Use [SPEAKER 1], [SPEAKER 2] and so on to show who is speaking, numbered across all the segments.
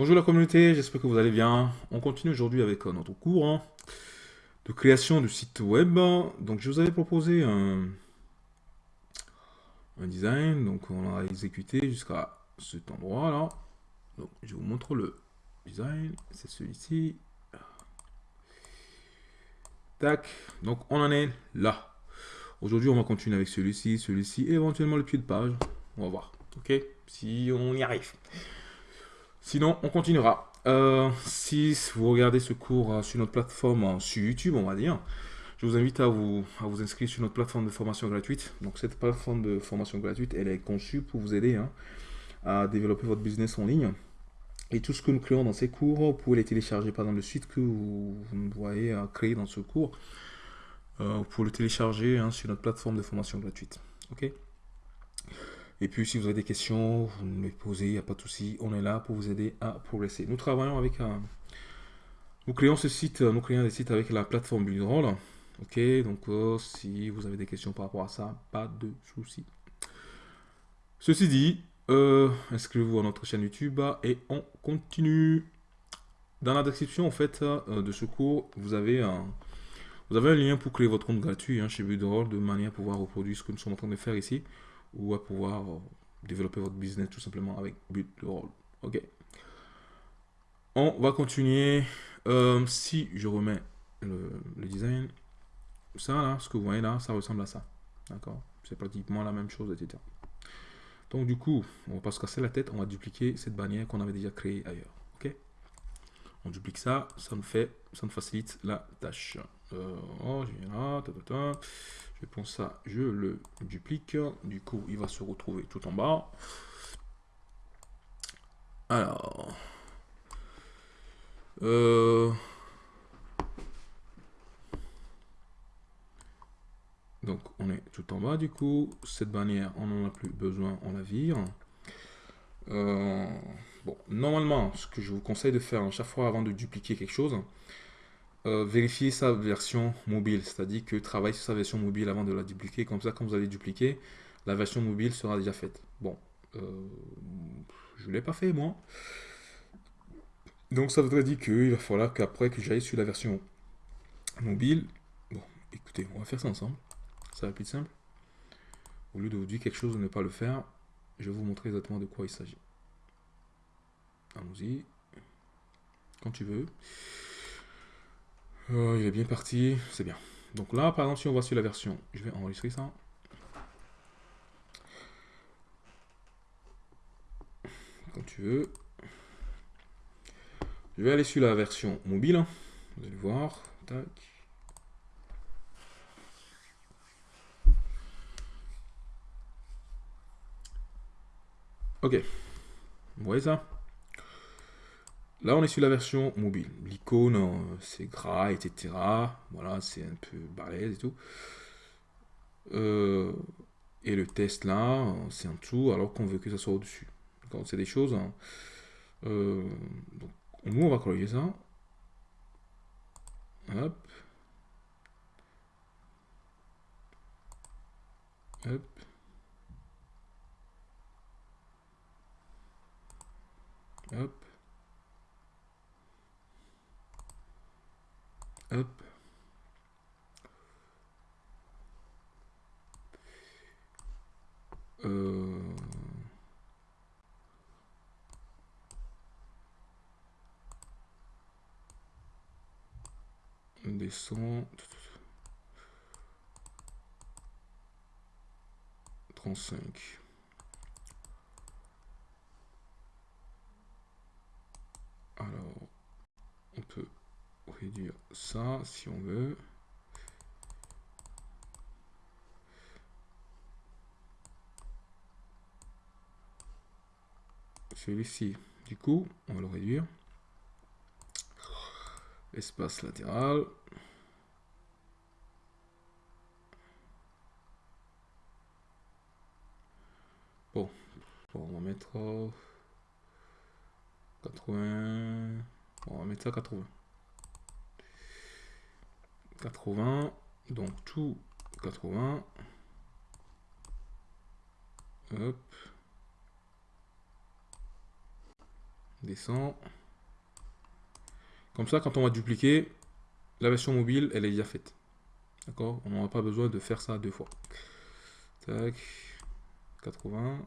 [SPEAKER 1] Bonjour la communauté, j'espère que vous allez bien. On continue aujourd'hui avec euh, notre cours hein, de création de site web. Donc je vous avais proposé un, design, donc on l'a exécuté jusqu'à cet endroit là. Je vous montre le design, c'est celui-ci. Tac, donc on en est là. Aujourd'hui on va continuer avec celui-ci, celui-ci et éventuellement le pied de page. On va voir, ok? Si on y arrive. Sinon, on continuera. Euh, si vous regardez ce cours euh, sur notre plateforme, euh, sur YouTube, on va dire, je vous invite à vous, à vous inscrire sur notre plateforme de formation gratuite. Donc, cette plateforme de formation gratuite, elle est conçue pour vous aider hein, à développer votre business en ligne. Et tout ce que nous créons dans ces cours, vous pouvez les télécharger par exemple le site que vous, voyez créer dans ce cours. vous pouvez le télécharger hein, sur notre plateforme de formation gratuite. Ok? Et puis, si vous avez des questions, vous me les posez, il n'y a pas de souci. On est là pour vous aider à progresser. Nous travaillons avec un... Nous créons ce site, nous créons des sites avec la plateforme Buildroll. Ok, donc euh, si vous avez des questions par rapport à ça, pas de souci. Ceci dit, euh, inscrivez-vous à notre chaîne YouTube et on continue. Dans la description en fait euh, de ce cours, vous avez un, vous avez un lien pour créer votre compte gratuit hein, chez Buildroll de manière à pouvoir reproduire ce que nous sommes en train de faire ici ou à pouvoir euh, développer votre business tout simplement avec but de rôle. Ok. On va continuer. Euh, si je remets le, design, ça là, ce que vous voyez là, ça ressemble à ça. D'accord C'est pratiquement la même chose, etc. Donc du coup, on va pas se casser la tête, on va dupliquer cette bannière qu'on avait déjà créée ailleurs. Ok On duplique ça, ça nous fait, ça nous facilite la tâche. Euh. Je prends ça, je le duplique. Du coup, il va se retrouver tout en bas. Alors. Euh, donc, on est tout en bas du coup. Cette bannière, on n'en a plus besoin, on la vire. Euh, bon, normalement, ce que je vous conseille de faire à chaque fois avant de dupliquer quelque chose, euh, vérifier sa version mobile, c'est-à-dire que travaille sur sa version mobile avant de la dupliquer. Comme ça, quand vous allez dupliquer, la version mobile sera déjà faite. Bon, euh, je ne l'ai pas fait moi. Donc ça voudrait dire qu'il va falloir qu'après que j'aille sur la version mobile, bon, écoutez, on va faire ça ensemble. Ça va être plus simple. Au lieu de vous dire quelque chose de ne pas le faire, je vais vous montrer exactement de quoi il s'agit. Allons-y. Quand tu veux. Euh, il est bien parti, c'est bien. Donc là, par exemple, si on va sur la version, je vais enregistrer ça. Comme tu veux. Je vais aller sur la version mobile. Vous allez voir. Tac. Ok. Vous voyez ça? Là, on est sur la version mobile. L'icône, euh, c'est gras, etc. Voilà, c'est un peu balèze et tout. Euh, et le test là, c'est en dessous, alors qu'on veut que ça soit au-dessus. C'est des choses. Hein. Euh, donc, nous, on va corriger ça. Hop. Hop. Hop. Hop. Euh... On descend. 35. Alors, on peut réduire ça si on veut. Celui-ci, du coup, on va le réduire. Espace latéral. Bon, on va mettre 80. On va mettre ça 80. 80, donc tout 80. Hop. descend. Comme ça, quand on va dupliquer, la version mobile, elle est déjà faite. D'accord? On n'aura pas besoin de faire ça deux fois. Tac. 80.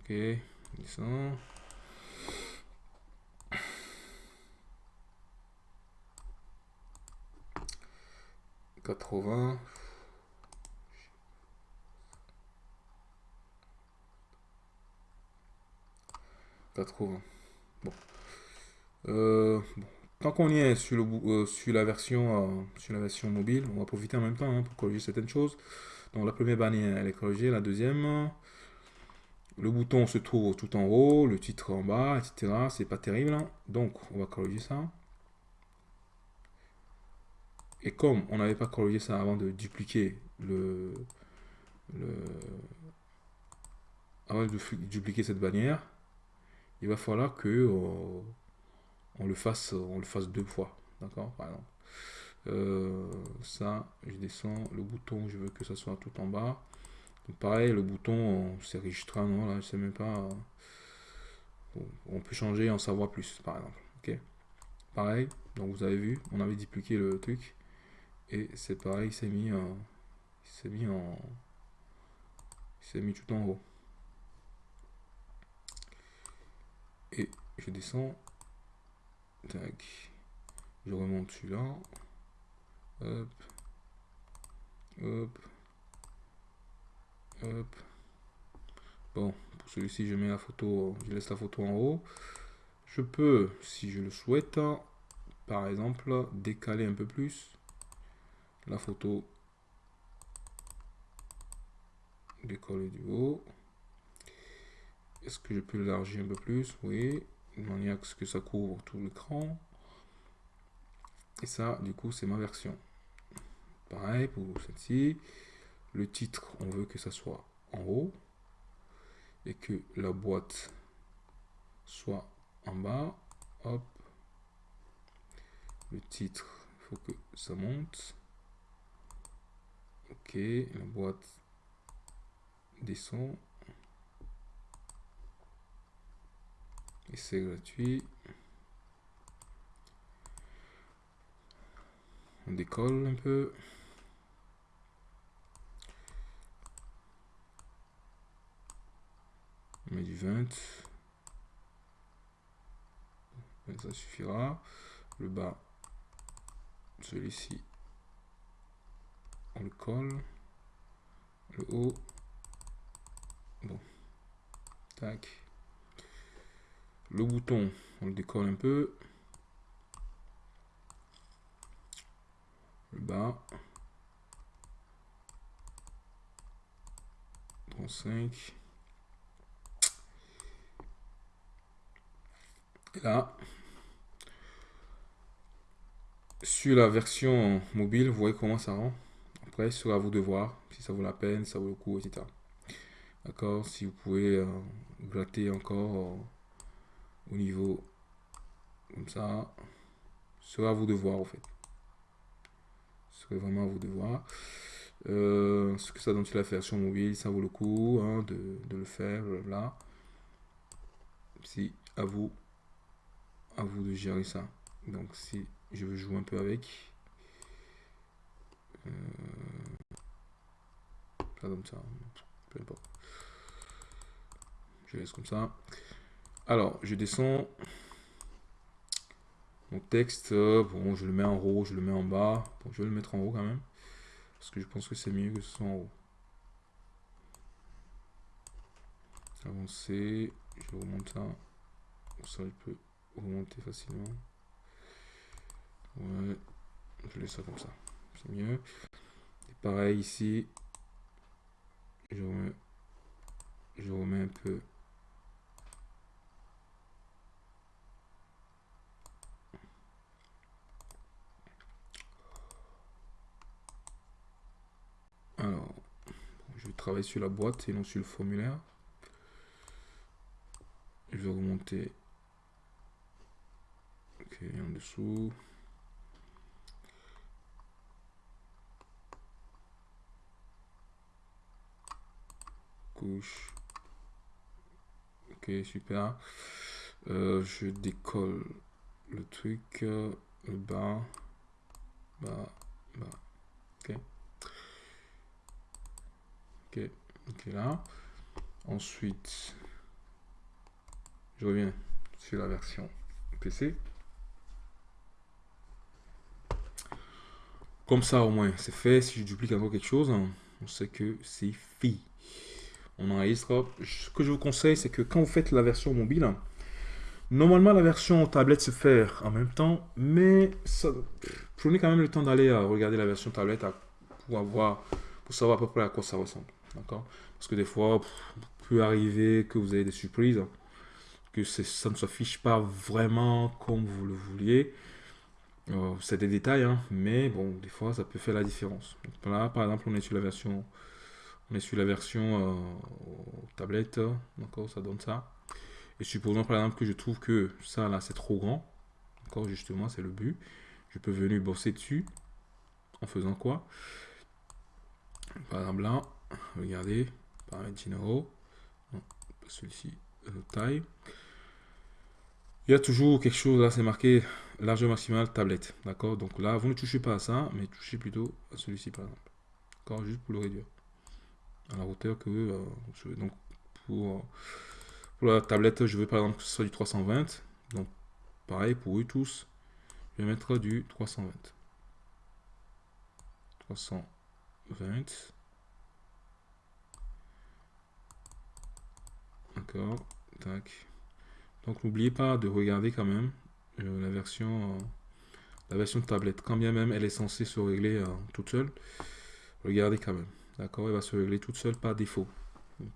[SPEAKER 1] Ok, descend. 80. Bon. Euh, bon. Tant qu'on y est sur, euh, la version, euh, sur la version mobile, on va profiter en même temps hein, pour corriger certaines choses. Donc la première bannière, elle est corrigée. La deuxième, le bouton se trouve tout en haut, le titre en bas, etc. C'est pas terrible. Hein. Donc on va corriger ça. Et comme on n'avait pas corrigé ça avant de dupliquer le, le avant de dupliquer cette bannière, il va falloir que euh, on le fasse on le fasse deux fois. D'accord Par exemple. Euh, ça, je descends le bouton, je veux que ça soit tout en bas. pareil, le bouton, c'est registré, non, là, je sais même pas. On peut changer, en savoir plus, par exemple. Ok Pareil, donc vous avez vu, on avait dupliqué le truc. Et c'est pareil, il s'est mis en. Il s'est mis en. Mis tout en haut. Et je descends. Tac. Je remonte celui-là. Hop. Hop. Hop. Bon, pour celui-ci, je mets la photo, je laisse la photo en haut. Je peux, si je le souhaite, par exemple, décaler un peu plus la photo décoller du haut. Est-ce que je peux l'élargir un peu plus? Oui, de manière à ce que ça couvre tout l'écran. Et ça, du coup, c'est ma version. Pareil pour celle-ci. Le titre, on veut que ça soit en haut. Et que la boîte soit en bas. Hop. Le titre, il faut que ça monte. Ok, la boîte descend. Et c'est gratuit. On décolle un peu. On met du 20. ça suffira. Le bas, celui-ci, le colle. Le haut. Bon. Tac. Le bouton, on le décolle un peu. Le bas. 35. Et là, sur la version mobile, vous voyez comment ça rend? Sera à vous de voir si ça vaut la peine, ça vaut le coup, etc. D'accord Si vous pouvez euh, gratter encore euh, au niveau comme ça, sera à vous de voir, en fait. Ce serait vraiment à vous de voir. Euh, ce que ça donne sur la version mobile, ça vaut le coup hein, de, le faire là. Si à vous, à vous de gérer ça. Donc si je veux jouer un peu avec, comme ça. Peu importe. Je laisse comme ça. Alors, je descends. Mon texte, bon, je le mets en haut, je le mets en bas. Bon, je vais le mettre en haut quand même. Parce que je pense que c'est mieux que ce soit en haut. Avancer. Je remonte ça. Ça, je peux remonter facilement. Ouais. Je laisse ça comme ça. C'est mieux. Et pareil ici je remets, je remets un peu. Alors je vais travailler sur la boîte et non sur le formulaire. Je vais remonter. Ok en dessous Ok, super. Euh, je décolle le truc, le bas, bas, bas. Ok. Ok, ok là. Ensuite, je reviens sur la version PC. Comme ça, au moins, c'est fait. Si je duplique encore quelque chose, on sait que c'est fait. On enregistre. Ce que je vous conseille, c'est que quand vous faites la version mobile, normalement, la version tablette se fait en même temps, mais prenez quand même le temps d'aller regarder la version tablette pour, avoir, pour savoir à peu près à quoi ça ressemble. Parce que des fois, il peut arriver que vous ayez des surprises, que ça ne s'affiche pas vraiment comme vous le vouliez. Euh, c'est des détails, hein, mais bon, des fois, ça peut faire la différence. là, par exemple, on est sur la version, est sur la version euh, tablette, d'accord, ça donne ça. Et supposons par exemple que je trouve que ça là, c'est trop grand, d'accord, justement, c'est le but. Je peux venir bosser dessus en faisant quoi? Par exemple là, regardez, paramètres généraux, celui-ci, euh, taille. Il y a toujours quelque chose là, c'est marqué largeur maximale tablette. D'accord? Donc là, vous ne touchez pas à ça, mais touchez plutôt à celui-ci par exemple. D'accord? Juste pour le réduire. À la hauteur que euh, je veux. Donc pour, pour la tablette, je veux par exemple que ce soit du 320. Donc pareil pour eux tous. Je vais mettre du 320. 320. D'accord. Tac. Donc n'oubliez pas de regarder quand même euh, la version euh, la version tablette. Quand bien même elle est censée se régler euh, toute seule, regardez quand même. D'accord Elle va se régler toute seule par défaut.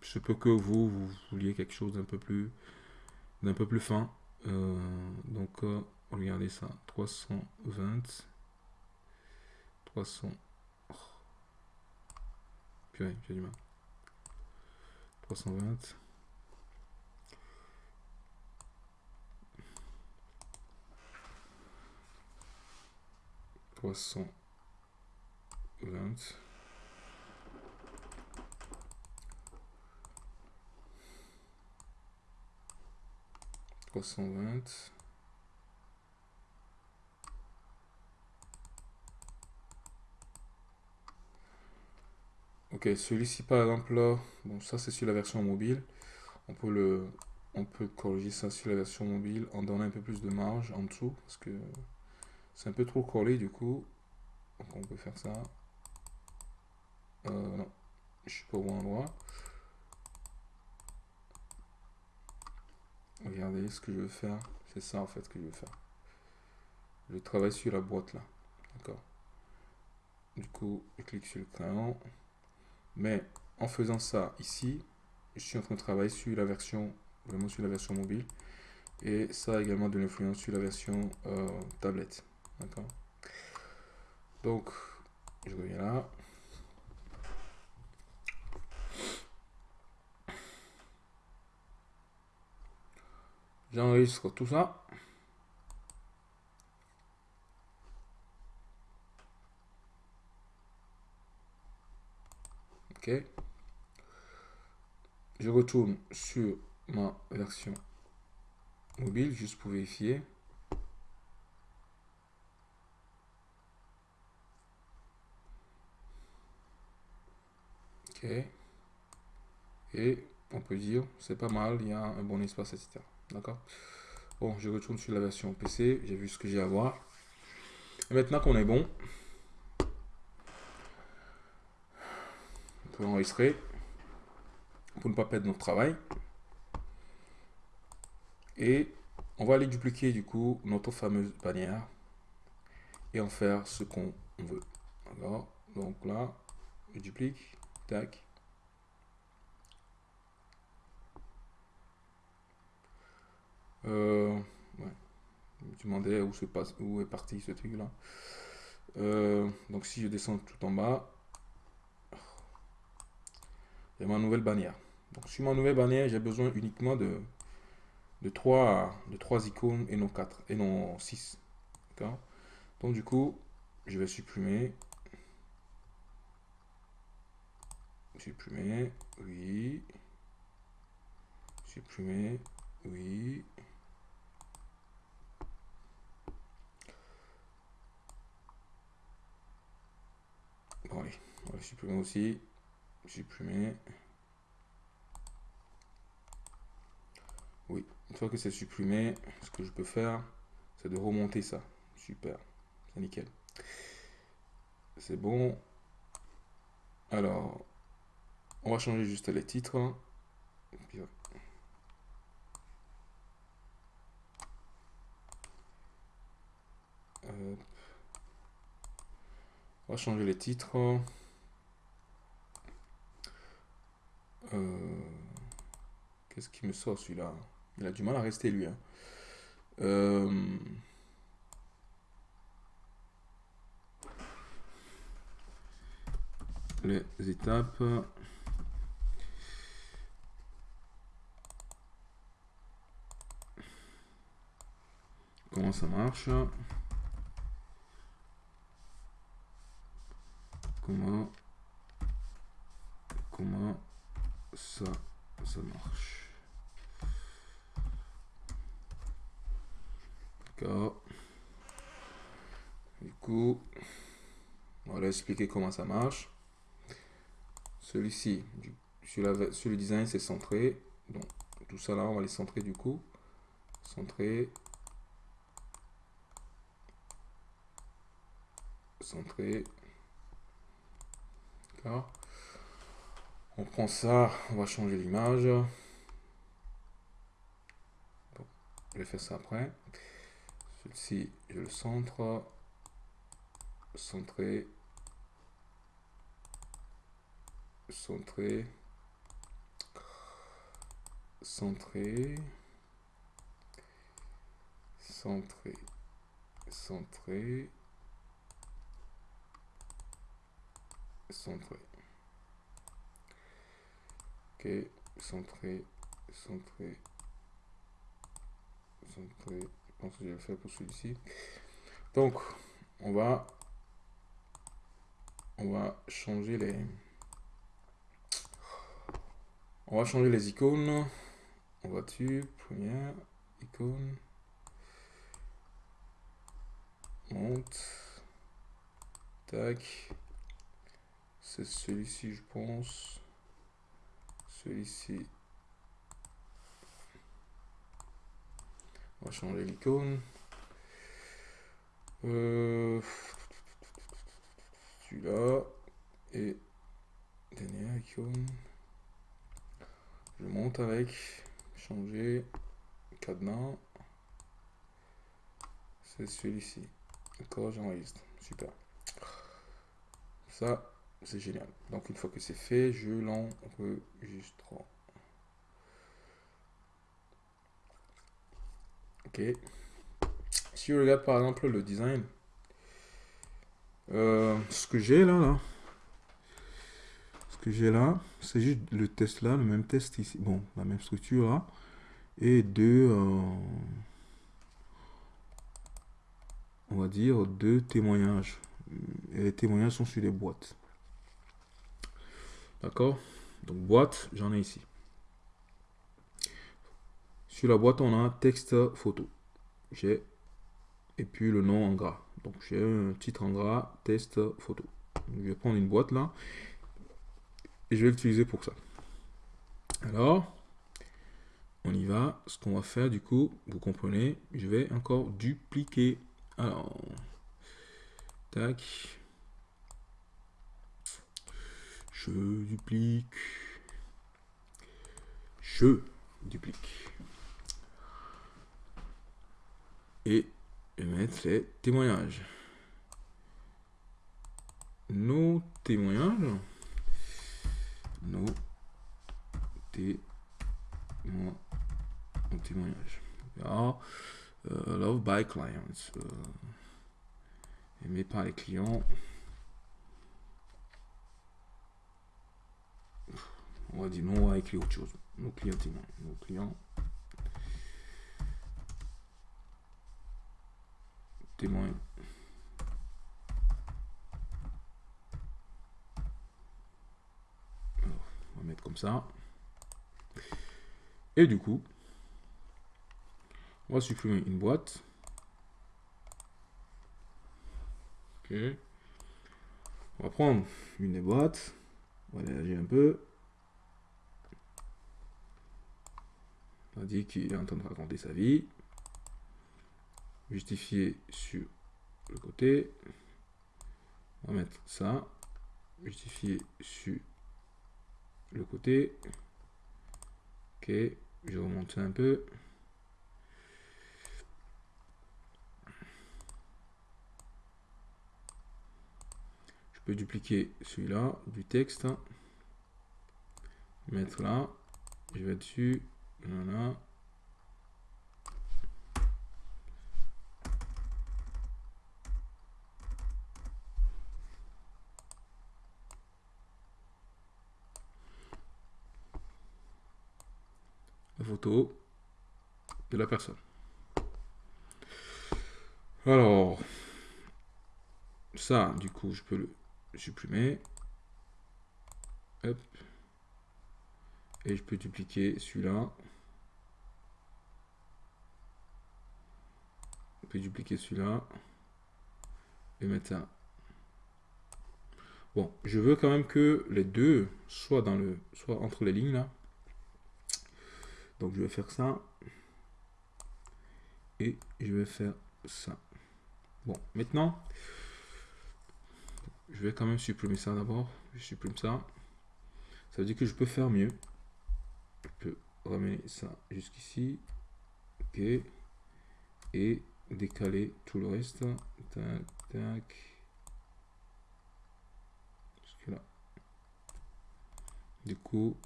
[SPEAKER 1] Je peux que vous, vous vouliez quelque chose d'un peu plus d'un peu plus fin. donc regardez ça. 320 300 Purée, j'ai du mal. 320 320 320 Ok, celui-ci par exemple là, bon ça c'est sur la version mobile. On peut le on peut corriger ça sur la version mobile en donnant un peu plus de marge en dessous parce que c'est un peu trop collé du coup. On peut faire ça. Euh, non, je suis pas au bon endroit. Regardez ce que je veux faire. C'est ça en fait que je veux faire. Je travaille sur la boîte là. D'accord. Du coup, je clique sur le crayon. Mais en faisant ça ici, je suis en train de travailler sur la version, vraiment sur la version mobile. Et ça a également de l'influence sur la version euh, tablette. D'accord Donc, je reviens là. J'enregistre tout ça. Ok. Je retourne sur ma version mobile juste pour vérifier. Et on peut dire, c'est pas mal, il y a un bon espace, etc. D'accord Bon, je retourne sur la version PC, j'ai vu ce que j'ai à voir. Maintenant qu'on est bon, on peut enregistrer pour ne pas perdre notre travail. Et on va aller dupliquer du coup notre fameuse bannière et en faire ce qu'on veut. D'accord Donc là, je duplique. Tac. Euh. Je me demandais où, se passe, où est parti ce truc là. Euh, donc si je descends tout en bas, a ma nouvelle bannière. Donc sur ma nouvelle bannière, j'ai besoin uniquement de, de, 3, de 3 icônes et non 4 et non 6. Donc du coup, je vais supprimer Supprimer, oui. Supprimer, oui. Allez, on va supprimer aussi. Supprimer. Oui, une fois que c'est supprimé, ce que je peux faire, c'est de remonter ça. Super, c'est nickel. C'est bon. Alors, on va changer juste les titres. On va changer les titres. Euh, qu'est-ce qui me sort celui-là? Il a du mal à rester lui. Hein. Euh, les étapes. Comment ça marche? Comment comment ça ça marche? D'accord. Du coup, on va expliquer comment ça marche. Celui-ci, sur, le design, c'est centré. Donc, tout ça là, on va les centrer du coup. Centré. Centré. On prend ça, on va changer l'image. je vais faire ça après. Celui-ci, je le centre. Centré. centré, centré, centré, centré, centré. Ok, centré, centré, centré. Je pense que le faire pour celui-ci. Donc, on va, on va changer les on va changer les icônes. On va dessus, première icône. Monte. Tac. C'est celui-ci, je pense. Celui-ci. On va changer l'icône. Euh, celui-là. Et dernière icône je monte avec, changer, cadenas, c'est celui-ci. D'accord, j'enregistre. Super. Ça, c'est génial. Donc une fois que c'est fait, je l'enregistre. Ok. Si je regarde par exemple le design, euh, ce que j'ai là, là, que j'ai là, c'est juste le test là, le même test ici. Bon, la même structure là. Et deux, euh, on va dire, deux témoignages. Et les témoignages sont sur les boîtes. D'accord? Donc boîte, j'en ai ici. Sur la boîte, on a texte photo. J'ai et puis le nom en gras. Donc j'ai un titre en gras, test photo. je vais prendre une boîte là et je vais l'utiliser pour ça. Alors, on y va. Ce qu'on va faire du coup, vous comprenez, je vais encore dupliquer. Alors, tac. Je duplique. Je duplique. Et je vais mettre les témoignages. Nos témoignages nos témoignages. Alors, euh, love by clients. Euh, aimé par les clients. On va dire non, on va écrire autre chose. Nos clients témoins. Nos clients témoins. comme ça. Et du coup, on va supprimer une boîte. Ok. On va prendre une des boîtes. On va l'élargir un peu. On dit qu'il est en train de raconter sa vie. Justifier sur le côté. On va mettre ça. Justifier sur le côté. Ok, je remonte un peu. Je peux dupliquer celui-là, du texte. Mettre là. Je vais dessus. La photo de la personne. Alors, ça, du coup, je peux le supprimer. Et je peux dupliquer celui-là. Dupliquer celui-là. Et mettre ça. Bon, je veux quand même que les deux soient dans le, soit entre les lignes là. Donc je vais faire ça. Et je vais faire ça. Bon, maintenant, je vais quand même supprimer ça d'abord. Je supprime ça. Ça veut dire que je peux faire mieux. Je peux ramener ça jusqu'ici. Ok. Et décaler tout le reste. Tac, tac. Jusque là. Du coup,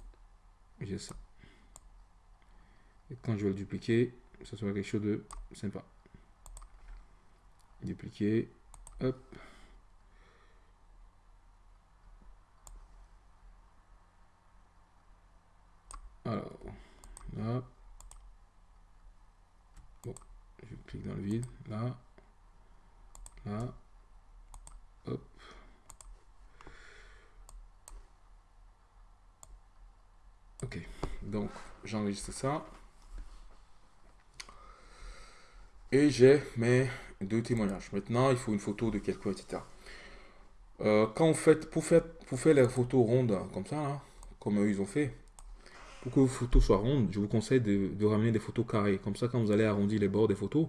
[SPEAKER 1] j'ai ça. Et quand je vais le dupliquer, ça sera quelque chose de sympa. Dupliquer. Hop. Alors, là. Bon, je clique dans le vide. Là. Là. Hop. Ok, donc j'enregistre ça. Et j'ai mes deux témoignages. Maintenant, il faut une photo de quelqu'un, etc. Euh, quand vous faites, pour faire, pour faire les photos rondes comme ça, comme eux ils ont fait, pour que vos photos soient rondes, je vous conseille de, ramener des photos carrées. Comme ça, quand vous allez arrondir les bords des photos,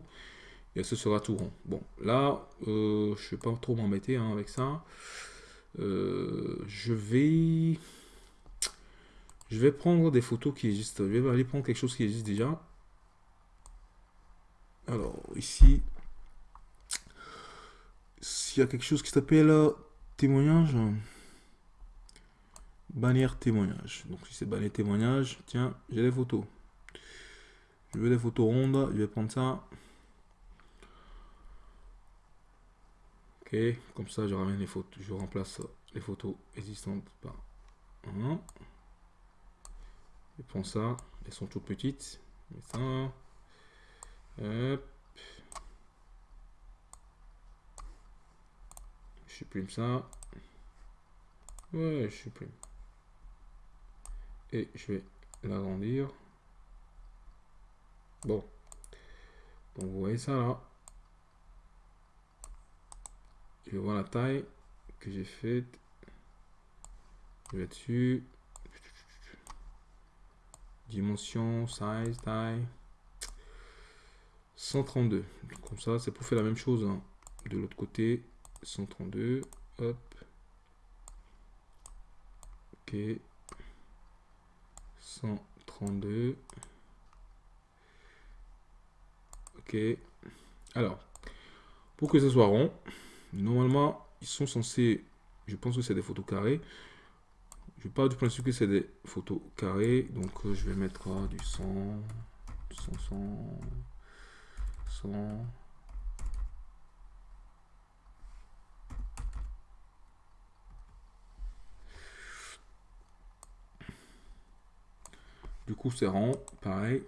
[SPEAKER 1] et ce sera tout rond. Bon, là, euh, je ne vais pas trop m'embêter hein, avec ça. Euh, je vais... Je vais prendre des photos qui existent. Je vais aller prendre quelque chose qui existe déjà. Alors, ici, s'il y a quelque chose qui s'appelle euh, témoignage, bannière témoignage. Donc, si c'est bannière témoignage, tiens, j'ai des photos. Je veux des photos rondes, je vais prendre ça. Ok, comme ça, je ramène les photos, je remplace les photos existantes par un. Je prends ça, elles sont toutes petites. ça. Hop. Je supprime ça. Ouais, je supprime. Et je vais l'agrandir. Bon. Donc vous voyez ça là. Je vais voir la taille que j'ai faite. Je vais dessus. Dimension, size, taille. 132. Comme ça, c'est pour faire la même chose hein. de l'autre côté. 132. Hop. Ok. 132. Ok. Alors, pour que ce soit rond, normalement, ils sont censés, je pense que c'est des photos carrées. Je parle du principe que c'est des photos carrées. Donc, euh, je vais mettre du 100, 100, 100, 100. Du coup, c'est rond, pareil.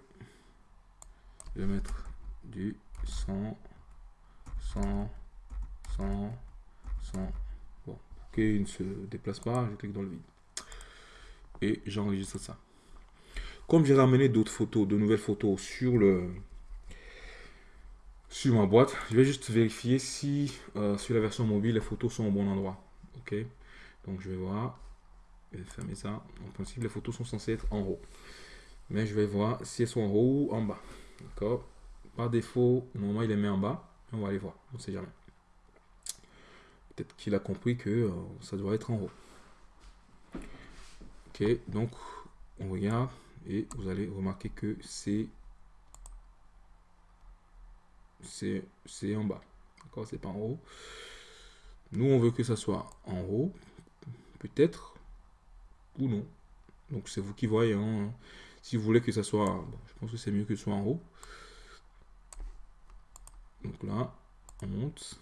[SPEAKER 1] Je vais mettre du 100, 100, 100, 100. Bon, pour qu'il ne se déplace pas, je clique dans le vide. et j'enregistre ça. Comme j'ai ramené d'autres photos, de nouvelles photos sur le sur ma boîte, je vais juste vérifier si euh, sur la version mobile les photos sont au bon endroit. Ok, donc je vais voir, je vais fermer ça. En principe, les photos sont censées être en haut, mais je vais voir si elles sont en haut ou en bas. D'accord, par défaut, normalement il les met en bas. On va aller voir, on ne sait jamais. Peut-être qu'il a compris que euh, ça doit être en haut. Ok, donc on regarde et vous allez remarquer que c'est c'est en bas. D'accord, c'est pas en haut. Nous, on veut que ça soit en haut, peut-être, ou non. Donc c'est vous qui voyez. Hein. Si vous voulez que ça soit, je pense que c'est mieux que ce soit en haut. Donc là, on monte.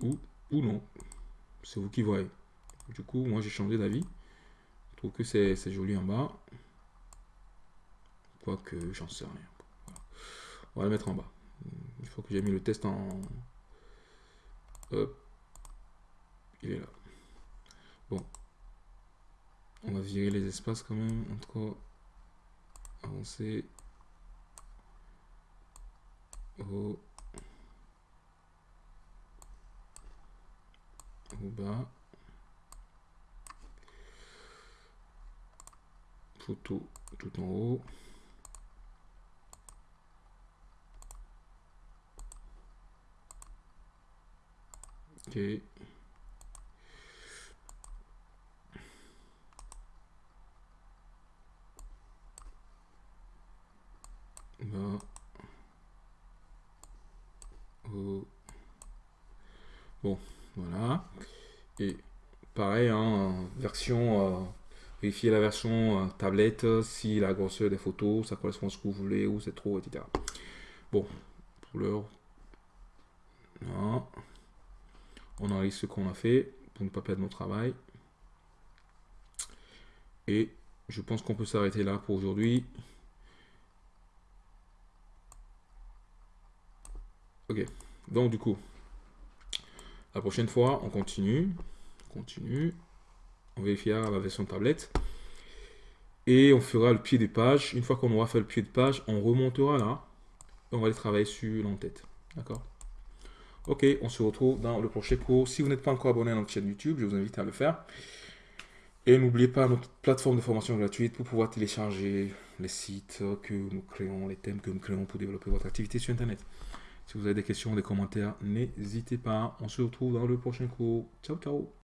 [SPEAKER 1] Ou, ou non. C'est vous qui voyez. Du coup, moi j'ai changé d'avis. Je trouve que c'est joli en bas. Quoique, j'en sais rien. On va le mettre en bas. Il faut que j'ai mis le test en... Hop. Il est là. Bon. On va virer les espaces quand même entre avancer. Au, au bas. Photo tout en haut. Ok Bon, voilà. Et pareil, hein, version, euh, vérifier la version euh, tablette, si la grosseur des photos, ça correspond à ce que vous voulez, ou c'est trop, etc. Bon, pour l'heure, on enregistre ce qu'on a fait pour ne pas perdre notre travail. Et je pense qu'on peut s'arrêter là pour aujourd'hui. Ok, donc du coup, la prochaine fois, on continue, on continue, on vérifiera la version tablette et on fera le pied des pages. Une fois qu'on aura fait le pied de page, on remontera là et on va aller travailler sur l'entête. D'accord? Ok, on se retrouve dans le prochain cours. Si vous n'êtes pas encore abonné à notre chaîne YouTube, je vous invite à le faire. Et n'oubliez pas notre plateforme de formation gratuite pour pouvoir télécharger les sites que nous créons, les thèmes que nous créons pour développer votre activité sur Internet. Si vous avez des questions, des commentaires, n'hésitez pas. On se retrouve dans le prochain cours. Ciao, ciao